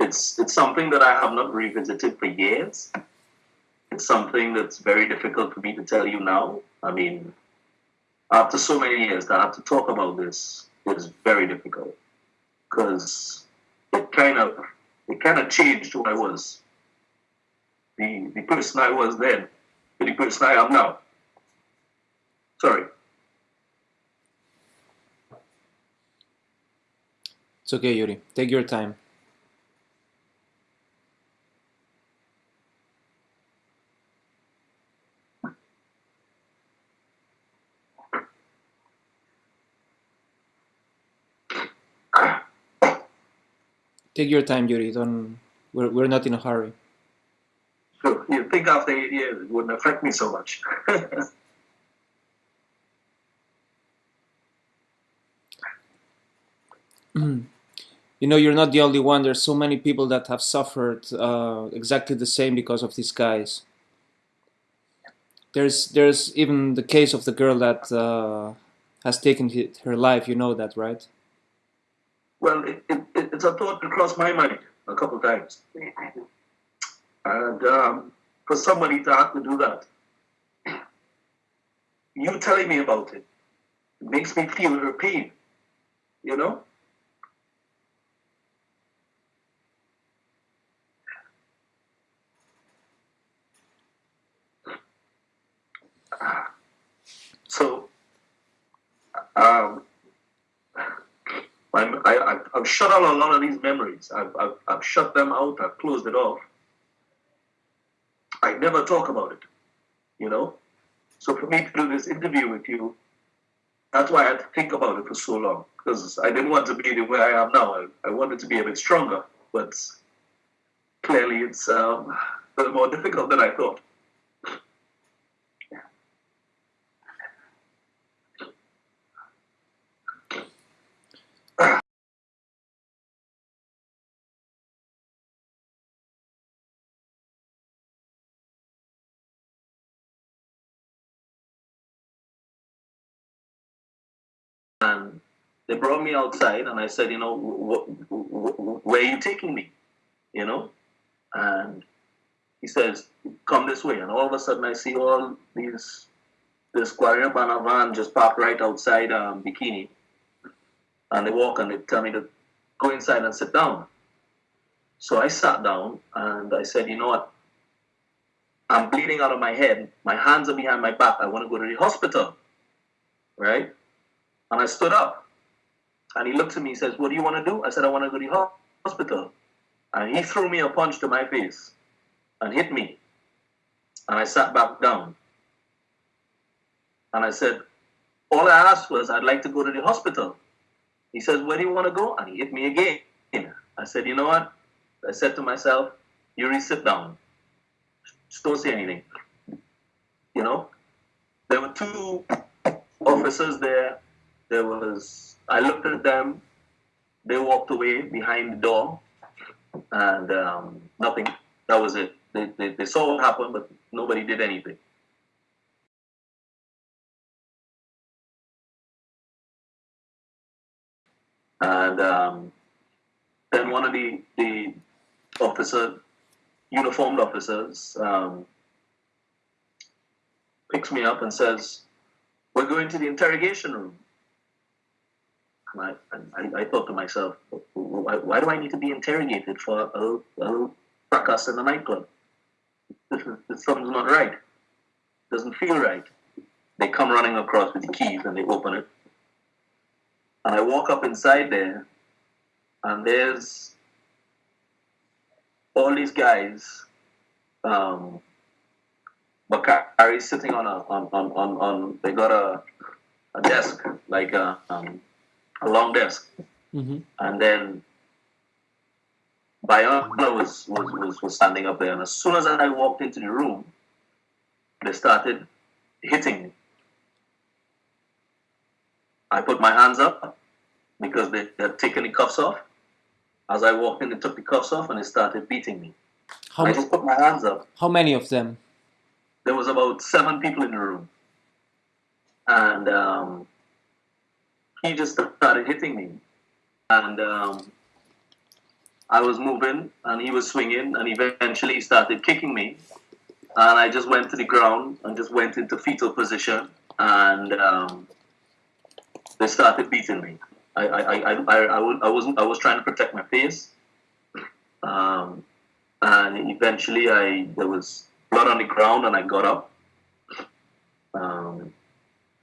it's it's something that I have not revisited for years. It's something that's very difficult for me to tell you now. I mean, after so many years, to have to talk about this is very difficult because it kind of it kind of changed who I was. The the person I was then, to the person I am now. Sorry. It's okay, Yuri. Take your time. Take your time, Yuri. Don't. We're, we're not in a hurry. So you think after eight years it wouldn't affect me so much. you know, you're not the only one. There's so many people that have suffered uh, exactly the same because of these guys. There's there's even the case of the girl that uh, has taken her life. You know that, right? Well, it, it, it's a thought that crossed my mind a couple times. And um, for somebody to have to do that, you telling me about it, it makes me feel her pain, you know? So, um, I'm, I, shut out a lot of these memories. I've, I've, I've shut them out. I've closed it off. I never talk about it, you know? So for me to do this interview with you, that's why I had to think about it for so long because I didn't want to be the way I am now. I, I wanted to be a bit stronger, but clearly it's um, more difficult than I thought. And they brought me outside, and I said, you know, wh- wh- where are you taking me? You know, and he says, come this way. And all of a sudden, I see all these this Guardia Urbana van just parked right outside um, Bikini, and they walk and they tell me to go inside and sit down. So I sat down and I said, you know what? I'm bleeding out of my head. My hands are behind my back. I want to go to the hospital. Right? And I stood up. And he looked at me and says, What do you want to do? I said, I want to go to the hospital. And he threw me a punch to my face and hit me. And I sat back down. And I said, All I asked was, I'd like to go to the hospital. He says, Where do you want to go? And he hit me again. I said, You know what? I said to myself, Yuri, sit down. Just don't say anything. You know? There were two officers there there was, I looked at them, they walked away behind the door, and um, nothing. That was it. They, they, they saw what happened, but nobody did anything. And um, then one of the, the officer, uniformed officers, um, picks me up and says, We're going to the interrogation room. I, I, I, thought to myself, why, why, do I need to be interrogated for a, a fracas in a nightclub? Something's not right. Doesn't feel right. They come running across with the keys and they open it. And I walk up inside there, and there's all these guys. Um, Bakari sitting on a on, on, on, on they got a, a desk like a um, a long desk. Mm-hmm. And then Bayona was, was, was, was standing up there. And as soon as I walked into the room, they started hitting me. I put my hands up because they had taken the cuffs off. As I walked in, they took the cuffs off and they started beating me. How I just put my hands up. How many of them? There was about seven people in the room. And um, he just started hitting me. And um, I was moving and he was swinging, and eventually he started kicking me. And I just went to the ground and just went into fetal position, and um, they started beating me. I, I, I, I, I, wasn't, I was trying to protect my face. Um, and eventually I, there was blood on the ground and I got up. Um,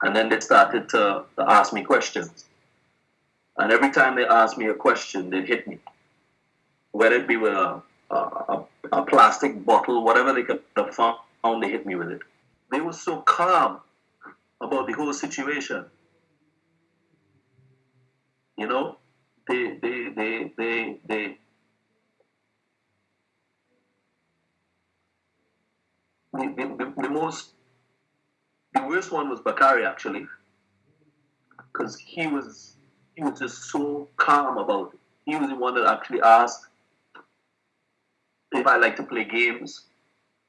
and then they started to, to ask me questions. And every time they asked me a question, they'd hit me. Whether it be with a, a, a plastic bottle, whatever they could have found, they hit me with it. They were so calm about the whole situation. You know, they, they, they, they, they, the, the, the most, the worst one was Bakari actually, because he was he was just so calm about it. He was the one that actually asked if I like to play games,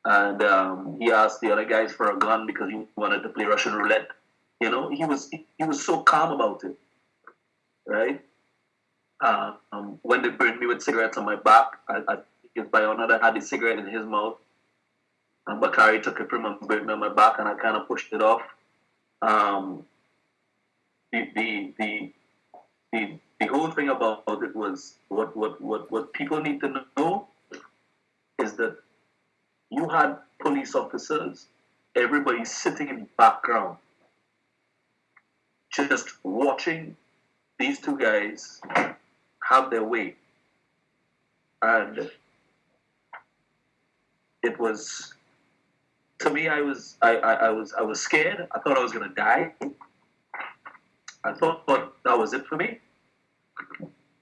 and um, he asked the other guys for a gun because he wanted to play Russian roulette. You know, he was he was so calm about it, right? Um, when they burned me with cigarettes on my back, I, I think that had the cigarette in his mouth, and Bakari took it from on my back, and I kind of pushed it off. Um, the, the the the the whole thing about it was what what what what people need to know is that you had police officers, everybody sitting in the background, just watching these two guys have their way. And it was to me I was I, I, I was I was scared. I thought I was gonna die. I thought but that was it for me.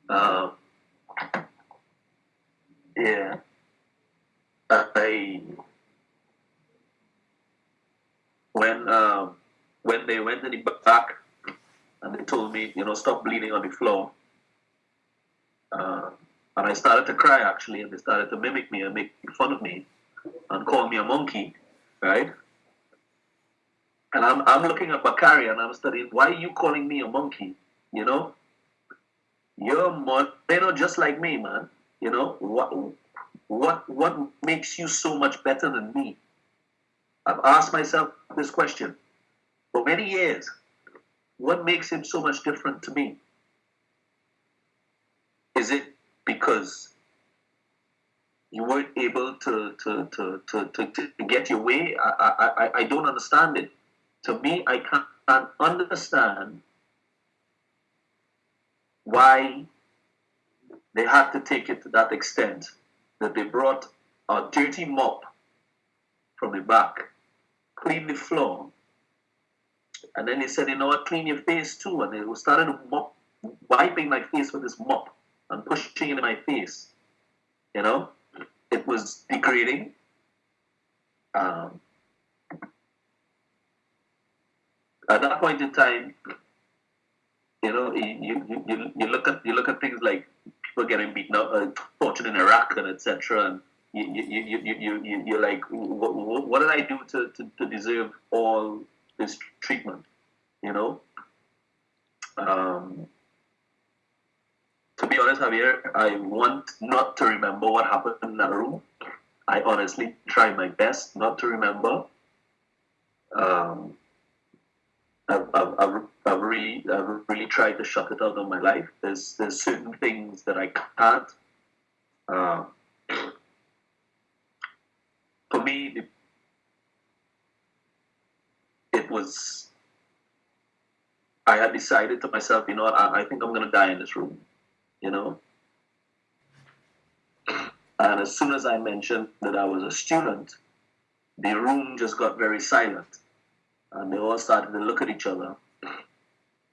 Uh, yeah. I when um, when they went in the back and they told me, you know, stop bleeding on the floor. Uh, and I started to cry actually, and they started to mimic me and make fun of me and call me a monkey, right? And I'm, I'm looking at Bakari and I'm studying, why are you calling me a monkey? You know? You're Moreno just like me, man. You know? What, what, what makes you so much better than me? I've asked myself this question for many years. What makes him so much different to me? Is it because you weren't able to, to, to, to, to, to get your way? I, I, I don't understand it. To me, I can't understand why they had to take it to that extent that they brought a dirty mop from the back, clean the floor, and then they said, you know what, clean your face too. And they started mop, wiping my face with this mop and pushing it in my face. You know, it was degrading. Um, at that point in time, you know, you, you, you, you look at you look at things like people getting beaten up, uh, tortured in Iraq, and etc. And you you, you, you, you, you're like, what, what did I do to, to, to deserve all this treatment? You know. Um, to be honest, Javier, I want not to remember what happened in that room. I honestly try my best not to remember. Um, I've, I've, I've, really, I've really tried to shut it out of my life. There's, there's certain things that I can't. Uh, for me, it, was. I had decided to myself, you know I, I think I'm going to die in this room, you know. And as soon as I mentioned that I was a student, the room just got very silent and they all started to look at each other.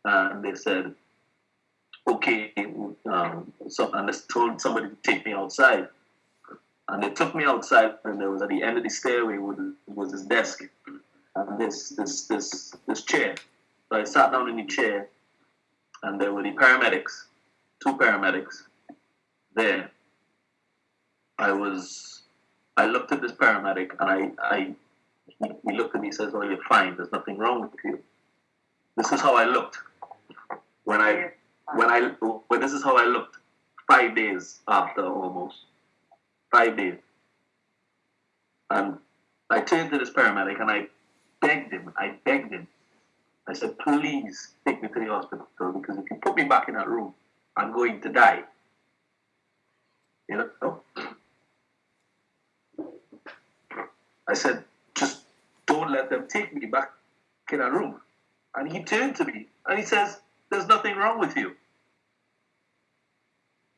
And they said, okay, um, so, and they told somebody to take me outside. And they took me outside, and there was at the end of the stairway was, was this desk and this this this this chair. So I sat down in the chair, and there were the paramedics, two paramedics, there. I was, I looked at this paramedic, and I I he looked at me and says, "Oh, you're fine. There's nothing wrong with you." This is how I looked when I when I when this is how I looked five days after almost. Five days. And I turned to this paramedic and I begged him, I begged him. I said, please take me to the hospital because if you put me back in that room, I'm going to die. You know? Oh. I said, just don't let them take me back in a room. And he turned to me and he says, There's nothing wrong with you.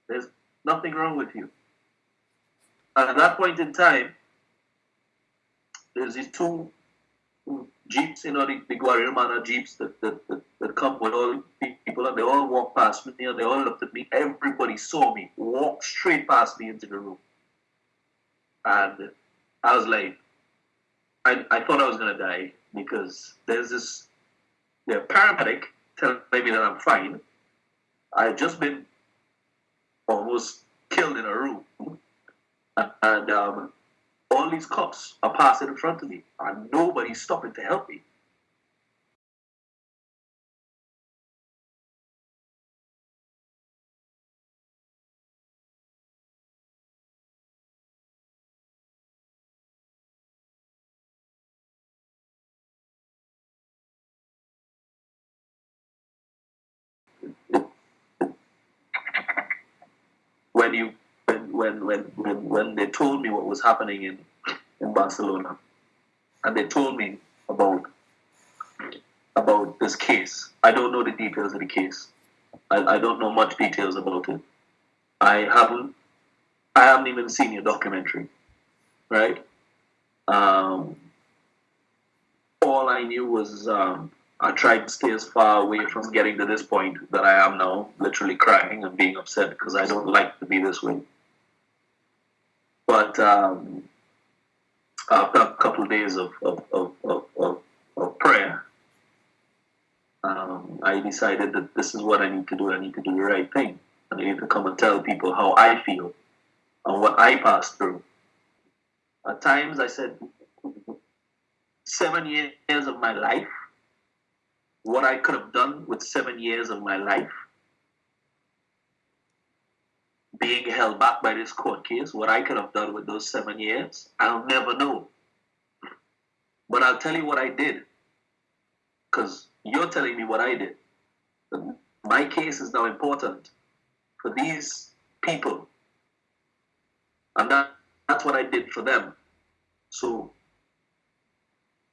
There's nothing wrong with you. And at that point in time, there's these two jeeps, you know, the, the Guardia Urbana jeeps that, that, that, that come with all people, and they all walk past me, and they all looked at me. Everybody saw me walk straight past me into the room. And I was like, I, I thought I was going to die because there's this the paramedic telling me that I'm fine. I had just been almost killed in a room. And um, all these cops are passing in front of me, and nobody's stopping to help me. When when when when they told me what was happening in in Barcelona, and they told me about about this case. I don't know the details of the case. I, I don't know much details about it. I haven't I haven't even seen your documentary, right? Um, all I knew was um, I tried to stay as far away from getting to this point that I am now, literally crying and being upset because I don't like to be this way. But um, after a couple of days of, of, of, of, of prayer, um, I decided that this is what I need to do. I need to do the right thing. And I need to come and tell people how I feel and what I passed through. At times I said, seven years of my life, what I could have done with seven years of my life, being held back by this court case, what I could have done with those seven years, I'll never know. But I'll tell you what I did, because you're telling me what I did. My case is now important for these people. And that, that's what I did for them. So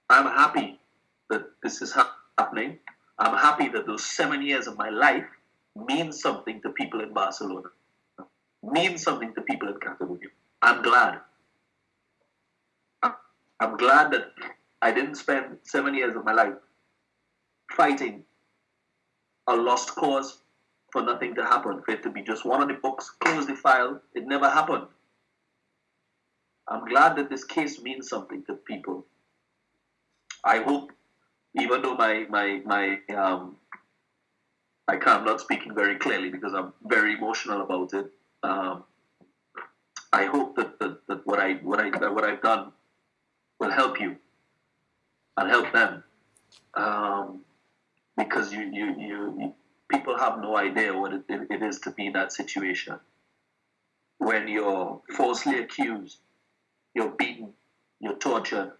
I'm happy that this is happening. I'm happy that those seven years of my life mean something to people in Barcelona, mean something to people in Catalonia. I'm glad. I'm glad that I didn't spend seven years of my life fighting a lost cause for nothing to happen, for it to be just one of the books, close the file. It never happened. I'm glad that this case means something to people. I hope, even though my my my um, I can't, I'm not speaking very clearly because I'm very emotional about it. Um, I hope that, that, that what I what I what I've done will help you. And help them, um, because you, you you you people have no idea what it, it is to be in that situation. When you're falsely accused, you're beaten, you're tortured,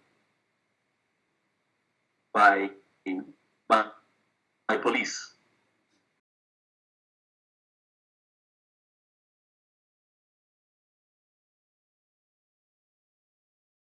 by, by, by police.